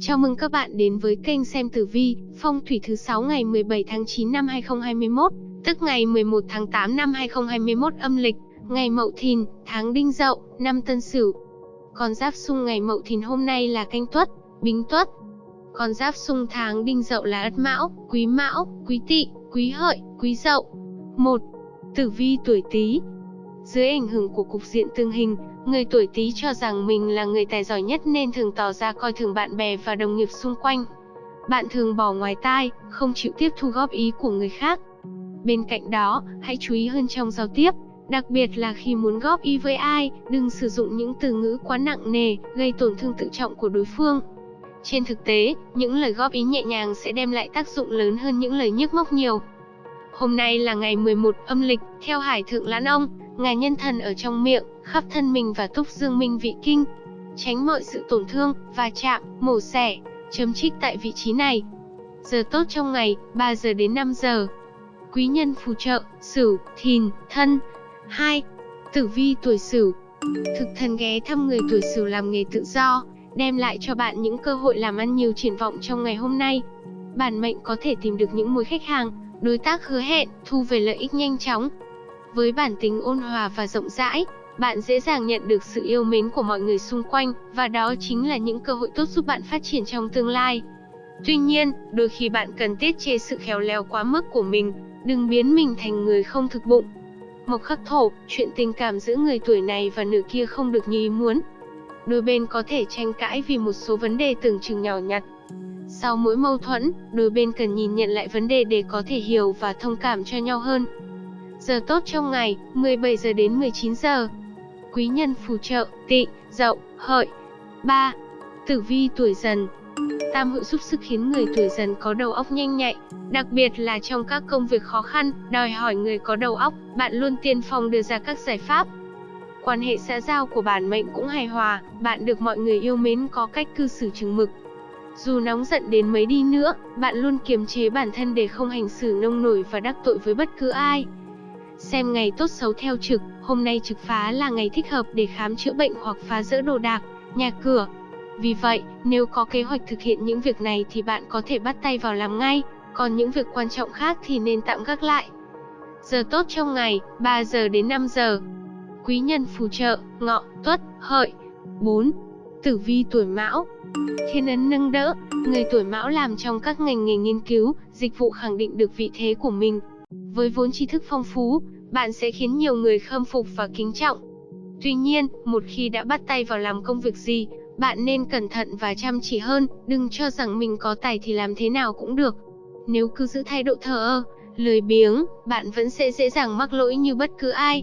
Chào mừng các bạn đến với kênh xem tử vi, phong thủy thứ 6 ngày 17 tháng 9 năm 2021, tức ngày 11 tháng 8 năm 2021 âm lịch, ngày Mậu Thìn, tháng Đinh Dậu, năm Tân Sửu. Con giáp xung ngày Mậu Thìn hôm nay là Canh Tuất, Bính Tuất. Con giáp xung tháng Đinh Dậu là Ất Mão, Quý Mão, Quý Tỵ, Quý Hợi, Quý Dậu. 1. Tử vi tuổi Tý. Dưới ảnh hưởng của cục diện tương hình, Người tuổi Tý cho rằng mình là người tài giỏi nhất nên thường tỏ ra coi thường bạn bè và đồng nghiệp xung quanh. Bạn thường bỏ ngoài tai, không chịu tiếp thu góp ý của người khác. Bên cạnh đó, hãy chú ý hơn trong giao tiếp, đặc biệt là khi muốn góp ý với ai, đừng sử dụng những từ ngữ quá nặng nề, gây tổn thương tự trọng của đối phương. Trên thực tế, những lời góp ý nhẹ nhàng sẽ đem lại tác dụng lớn hơn những lời nhức móc nhiều. Hôm nay là ngày 11 âm lịch, theo Hải Thượng Lãn Ông, ngài nhân thần ở trong miệng, khắp thân mình và túc dương minh vị kinh. Tránh mọi sự tổn thương, va chạm, mổ xẻ, chấm trích tại vị trí này. Giờ tốt trong ngày, 3 giờ đến 5 giờ. Quý nhân phù trợ, Sửu, Thìn, Thân. 2. Tử vi tuổi Sửu. Thực thần ghé thăm người tuổi Sửu làm nghề tự do, đem lại cho bạn những cơ hội làm ăn nhiều triển vọng trong ngày hôm nay. Bản mệnh có thể tìm được những mối khách hàng, đối tác hứa hẹn, thu về lợi ích nhanh chóng. Với bản tính ôn hòa và rộng rãi, bạn dễ dàng nhận được sự yêu mến của mọi người xung quanh, và đó chính là những cơ hội tốt giúp bạn phát triển trong tương lai. Tuy nhiên, đôi khi bạn cần tiết chế sự khéo léo quá mức của mình, đừng biến mình thành người không thực bụng. Mộc khắc thổ, chuyện tình cảm giữa người tuổi này và nửa kia không được như ý muốn. Đôi bên có thể tranh cãi vì một số vấn đề tưởng chừng nhỏ nhặt. Sau mỗi mâu thuẫn, đôi bên cần nhìn nhận lại vấn đề để có thể hiểu và thông cảm cho nhau hơn. Giờ tốt trong ngày, 17 giờ đến 19 giờ quý nhân phù trợ, tị, dậu, hợi. 3. Tử vi tuổi dần Tam hữu giúp sức khiến người tuổi dần có đầu óc nhanh nhạy, đặc biệt là trong các công việc khó khăn, đòi hỏi người có đầu óc, bạn luôn tiên phong đưa ra các giải pháp. Quan hệ xã giao của bản mệnh cũng hài hòa, bạn được mọi người yêu mến có cách cư xử chừng mực. Dù nóng giận đến mấy đi nữa, bạn luôn kiềm chế bản thân để không hành xử nông nổi và đắc tội với bất cứ ai. Xem ngày tốt xấu theo trực, hôm nay trực phá là ngày thích hợp để khám chữa bệnh hoặc phá rỡ đồ đạc, nhà cửa. Vì vậy, nếu có kế hoạch thực hiện những việc này thì bạn có thể bắt tay vào làm ngay, còn những việc quan trọng khác thì nên tạm gác lại. Giờ tốt trong ngày, 3 giờ đến 5 giờ. Quý nhân phù trợ, ngọ, tuất, hợi. 4. Tử vi tuổi mão Thiên ấn nâng đỡ, người tuổi mão làm trong các ngành nghề nghiên cứu, dịch vụ khẳng định được vị thế của mình. Với vốn tri thức phong phú, bạn sẽ khiến nhiều người khâm phục và kính trọng. Tuy nhiên, một khi đã bắt tay vào làm công việc gì, bạn nên cẩn thận và chăm chỉ hơn, đừng cho rằng mình có tài thì làm thế nào cũng được. Nếu cứ giữ thái độ thờ ơ, lười biếng, bạn vẫn sẽ dễ dàng mắc lỗi như bất cứ ai.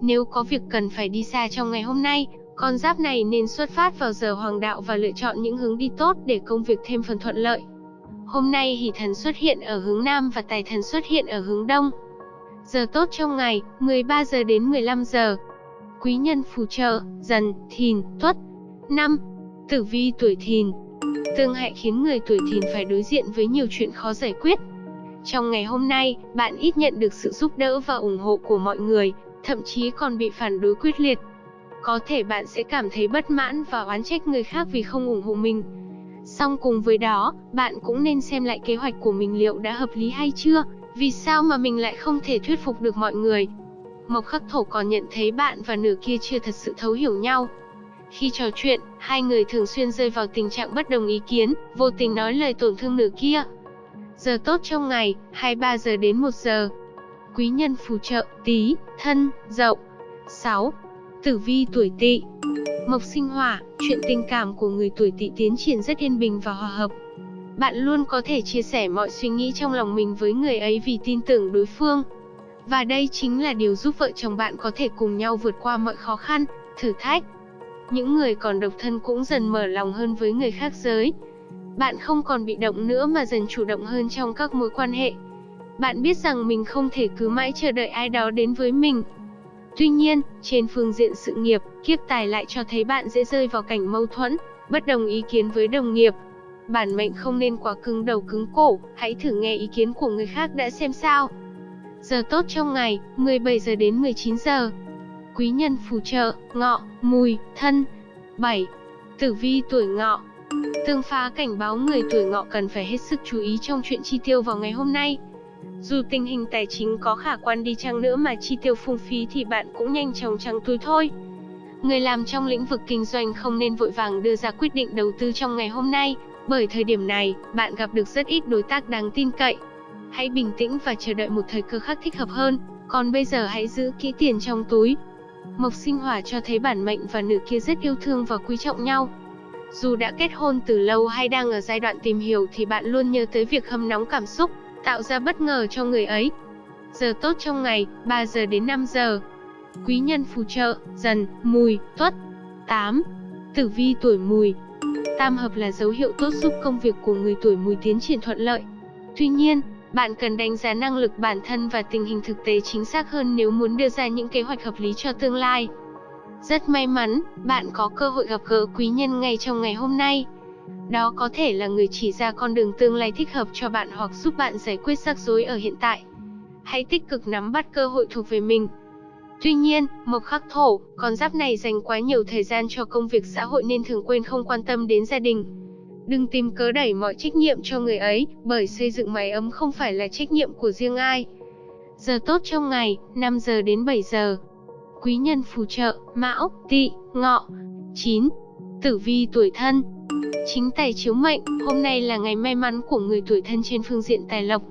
Nếu có việc cần phải đi xa trong ngày hôm nay, con giáp này nên xuất phát vào giờ hoàng đạo và lựa chọn những hướng đi tốt để công việc thêm phần thuận lợi. Hôm nay hỷ thần xuất hiện ở hướng Nam và tài thần xuất hiện ở hướng Đông. Giờ tốt trong ngày, 13 giờ đến 15 giờ. Quý nhân phù trợ, dần, thìn, tuất. 5. Tử vi tuổi thìn Tương hại khiến người tuổi thìn phải đối diện với nhiều chuyện khó giải quyết. Trong ngày hôm nay, bạn ít nhận được sự giúp đỡ và ủng hộ của mọi người, thậm chí còn bị phản đối quyết liệt. Có thể bạn sẽ cảm thấy bất mãn và oán trách người khác vì không ủng hộ mình. Song cùng với đó, bạn cũng nên xem lại kế hoạch của mình liệu đã hợp lý hay chưa, vì sao mà mình lại không thể thuyết phục được mọi người? Mộc khắc thổ còn nhận thấy bạn và nửa kia chưa thật sự thấu hiểu nhau. Khi trò chuyện, hai người thường xuyên rơi vào tình trạng bất đồng ý kiến, vô tình nói lời tổn thương nửa kia. Giờ tốt trong ngày, 23 giờ đến 1 giờ. Quý nhân phù trợ, tí, thân, dậu. 6. Tử vi tuổi tỵ Mộc sinh hỏa, chuyện tình cảm của người tuổi tỵ tiến triển rất yên bình và hòa hợp. Bạn luôn có thể chia sẻ mọi suy nghĩ trong lòng mình với người ấy vì tin tưởng đối phương. Và đây chính là điều giúp vợ chồng bạn có thể cùng nhau vượt qua mọi khó khăn, thử thách. Những người còn độc thân cũng dần mở lòng hơn với người khác giới. Bạn không còn bị động nữa mà dần chủ động hơn trong các mối quan hệ. Bạn biết rằng mình không thể cứ mãi chờ đợi ai đó đến với mình. Tuy nhiên, trên phương diện sự nghiệp, kiếp tài lại cho thấy bạn dễ rơi vào cảnh mâu thuẫn, bất đồng ý kiến với đồng nghiệp, Bản mệnh không nên quá cứng đầu cứng cổ, hãy thử nghe ý kiến của người khác đã xem sao. Giờ tốt trong ngày, 17 giờ đến 19 giờ. Quý nhân phù trợ, ngọ, mùi, thân. 7. Tử vi tuổi ngọ. Tương phá cảnh báo người tuổi ngọ cần phải hết sức chú ý trong chuyện chi tiêu vào ngày hôm nay. Dù tình hình tài chính có khả quan đi chăng nữa mà chi tiêu phung phí thì bạn cũng nhanh chóng trắng túi thôi. Người làm trong lĩnh vực kinh doanh không nên vội vàng đưa ra quyết định đầu tư trong ngày hôm nay, bởi thời điểm này, bạn gặp được rất ít đối tác đáng tin cậy. Hãy bình tĩnh và chờ đợi một thời cơ khác thích hợp hơn, còn bây giờ hãy giữ kỹ tiền trong túi. Mộc sinh hỏa cho thấy bản mệnh và nữ kia rất yêu thương và quý trọng nhau. Dù đã kết hôn từ lâu hay đang ở giai đoạn tìm hiểu thì bạn luôn nhớ tới việc hâm nóng cảm xúc, tạo ra bất ngờ cho người ấy. Giờ tốt trong ngày, 3 giờ đến 5 giờ. Quý nhân phù trợ, dần, mùi, tuất. 8. Tử vi tuổi mùi Tam hợp là dấu hiệu tốt giúp công việc của người tuổi mùi tiến triển thuận lợi. Tuy nhiên, bạn cần đánh giá năng lực bản thân và tình hình thực tế chính xác hơn nếu muốn đưa ra những kế hoạch hợp lý cho tương lai. Rất may mắn, bạn có cơ hội gặp gỡ quý nhân ngay trong ngày hôm nay. Đó có thể là người chỉ ra con đường tương lai thích hợp cho bạn hoặc giúp bạn giải quyết rắc rối ở hiện tại. Hãy tích cực nắm bắt cơ hội thuộc về mình. Tuy nhiên, mộc khắc thổ, con giáp này dành quá nhiều thời gian cho công việc xã hội nên thường quên không quan tâm đến gia đình. Đừng tìm cớ đẩy mọi trách nhiệm cho người ấy, bởi xây dựng mái ấm không phải là trách nhiệm của riêng ai. Giờ tốt trong ngày, 5 giờ đến 7 giờ. Quý nhân phù trợ, Mão, Tỵ, Ngọ. 9. Tử vi tuổi thân. Chính tài chiếu mệnh, hôm nay là ngày may mắn của người tuổi thân trên phương diện tài lộc.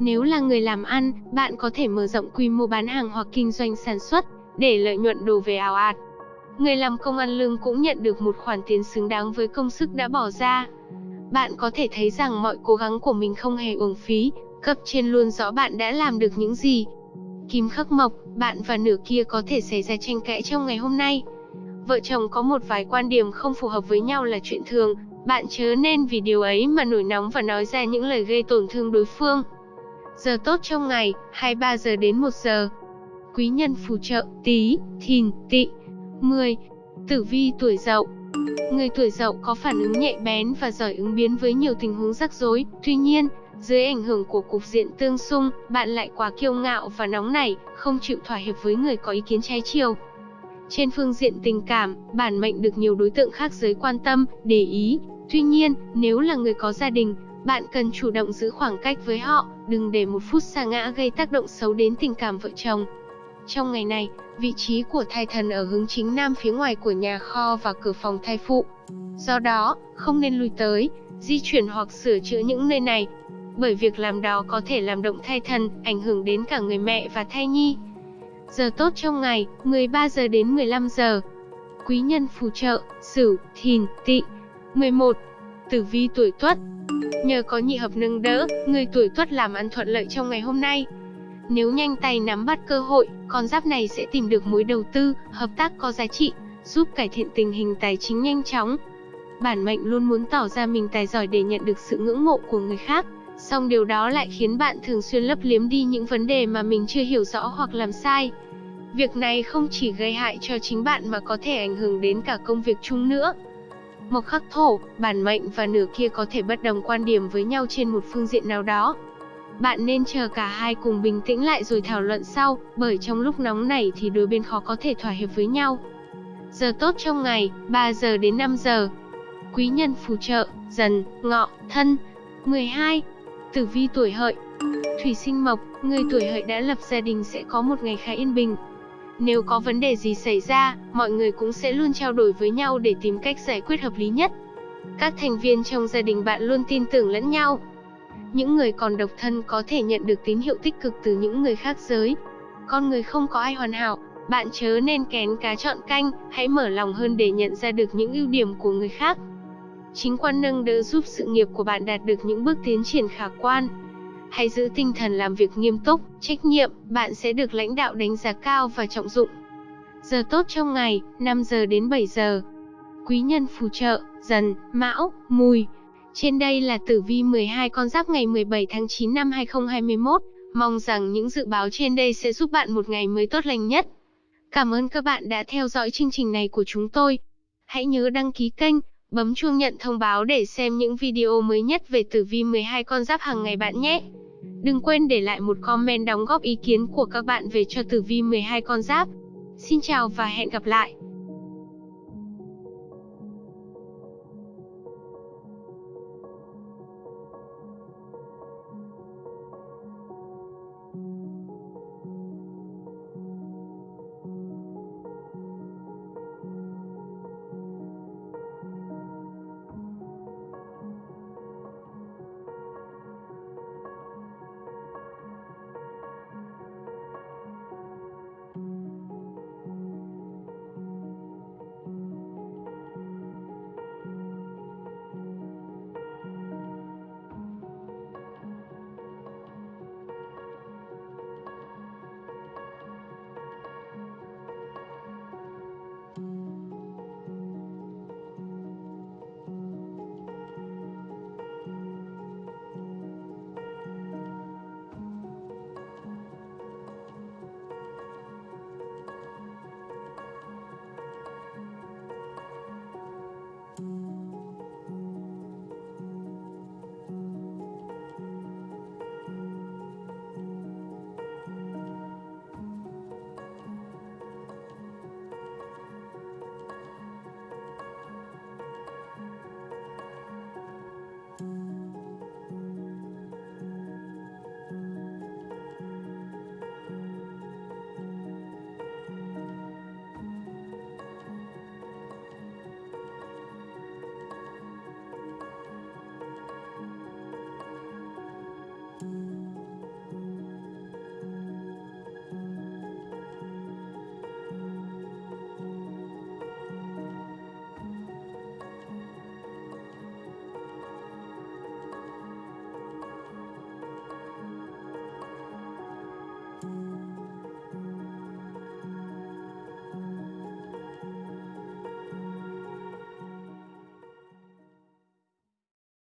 Nếu là người làm ăn, bạn có thể mở rộng quy mô bán hàng hoặc kinh doanh sản xuất, để lợi nhuận đổ về ảo ạt. Người làm công ăn lương cũng nhận được một khoản tiền xứng đáng với công sức đã bỏ ra. Bạn có thể thấy rằng mọi cố gắng của mình không hề uổng phí, cấp trên luôn rõ bạn đã làm được những gì. Kim khắc mộc, bạn và nửa kia có thể xảy ra tranh cãi trong ngày hôm nay. Vợ chồng có một vài quan điểm không phù hợp với nhau là chuyện thường, bạn chớ nên vì điều ấy mà nổi nóng và nói ra những lời gây tổn thương đối phương. Giờ tốt trong ngày, 23 giờ đến 1 giờ. Quý nhân phù trợ, Tý thìn, tỵ. 10. Tử vi tuổi dậu Người tuổi dậu có phản ứng nhạy bén và giỏi ứng biến với nhiều tình huống rắc rối, tuy nhiên, dưới ảnh hưởng của cục diện tương xung, bạn lại quá kiêu ngạo và nóng nảy, không chịu thỏa hiệp với người có ý kiến trái chiều. Trên phương diện tình cảm, bản mệnh được nhiều đối tượng khác giới quan tâm, để ý. Tuy nhiên, nếu là người có gia đình, bạn cần chủ động giữ khoảng cách với họ, đừng để một phút xa ngã gây tác động xấu đến tình cảm vợ chồng. Trong ngày này, vị trí của thai thần ở hướng chính nam phía ngoài của nhà kho và cửa phòng thai phụ. Do đó, không nên lui tới, di chuyển hoặc sửa chữa những nơi này, bởi việc làm đó có thể làm động thai thần, ảnh hưởng đến cả người mẹ và thai nhi. Giờ tốt trong ngày, 13 giờ đến 15 giờ. Quý nhân phù trợ, Sửu, Thìn, Tỵ. 11. Tử vi tuổi Tuất. Nhờ có nhị hợp nâng đỡ, người tuổi Tuất làm ăn thuận lợi trong ngày hôm nay. Nếu nhanh tay nắm bắt cơ hội, con giáp này sẽ tìm được mối đầu tư, hợp tác có giá trị, giúp cải thiện tình hình tài chính nhanh chóng. Bản mệnh luôn muốn tỏ ra mình tài giỏi để nhận được sự ngưỡng mộ của người khác, song điều đó lại khiến bạn thường xuyên lấp liếm đi những vấn đề mà mình chưa hiểu rõ hoặc làm sai. Việc này không chỉ gây hại cho chính bạn mà có thể ảnh hưởng đến cả công việc chung nữa. Mộc khắc thổ, bản mệnh và nửa kia có thể bất đồng quan điểm với nhau trên một phương diện nào đó. Bạn nên chờ cả hai cùng bình tĩnh lại rồi thảo luận sau, bởi trong lúc nóng nảy thì đôi bên khó có thể thỏa hiệp với nhau. Giờ tốt trong ngày, 3 giờ đến 5 giờ. Quý nhân phù trợ, dần, ngọ, thân. 12. Tử vi tuổi hợi Thủy sinh mộc, người tuổi hợi đã lập gia đình sẽ có một ngày khá yên bình. Nếu có vấn đề gì xảy ra, mọi người cũng sẽ luôn trao đổi với nhau để tìm cách giải quyết hợp lý nhất. Các thành viên trong gia đình bạn luôn tin tưởng lẫn nhau. Những người còn độc thân có thể nhận được tín hiệu tích cực từ những người khác giới. Con người không có ai hoàn hảo, bạn chớ nên kén cá chọn canh, hãy mở lòng hơn để nhận ra được những ưu điểm của người khác. Chính quan nâng đỡ giúp sự nghiệp của bạn đạt được những bước tiến triển khả quan. Hãy giữ tinh thần làm việc nghiêm túc, trách nhiệm, bạn sẽ được lãnh đạo đánh giá cao và trọng dụng. Giờ tốt trong ngày, 5 giờ đến 7 giờ. Quý nhân phù trợ, dần, mão, mùi. Trên đây là tử vi 12 con giáp ngày 17 tháng 9 năm 2021. Mong rằng những dự báo trên đây sẽ giúp bạn một ngày mới tốt lành nhất. Cảm ơn các bạn đã theo dõi chương trình này của chúng tôi. Hãy nhớ đăng ký kênh, bấm chuông nhận thông báo để xem những video mới nhất về tử vi 12 con giáp hàng ngày bạn nhé. Đừng quên để lại một comment đóng góp ý kiến của các bạn về cho tử vi 12 con giáp. Xin chào và hẹn gặp lại.